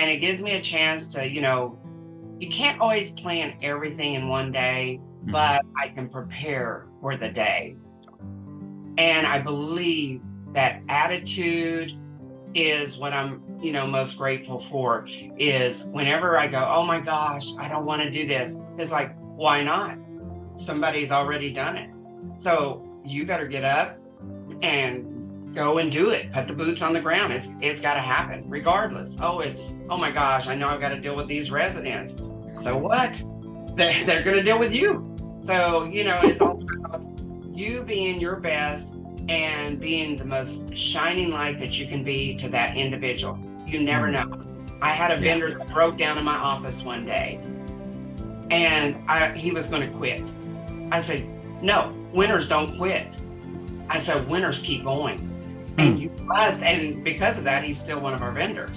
and it gives me a chance to, you know, you can't always plan everything in one day, Mhm. but I can prepare for the day. And I believe that attitude is what I'm, you know, most grateful for is whenever I go, oh my gosh, I don't want to do this. It's like, why not? Somebody's already done it. So you better get up and go and do it. Put the boots on the ground. It's it's got to happen regardless. Oh, it's oh my gosh, I know I've got to deal with these residents. So what? They they're going to deal with you. So you know, it's all about you being your best and being the most shining light that you can be to that individual. You never mm. know. I had a vendor that broke down in my office one day, and I, he was going to quit. I said, "No, winners don't quit." I said, "Winners keep going." Hmm. And you must, and because of that, he's still one of our vendors.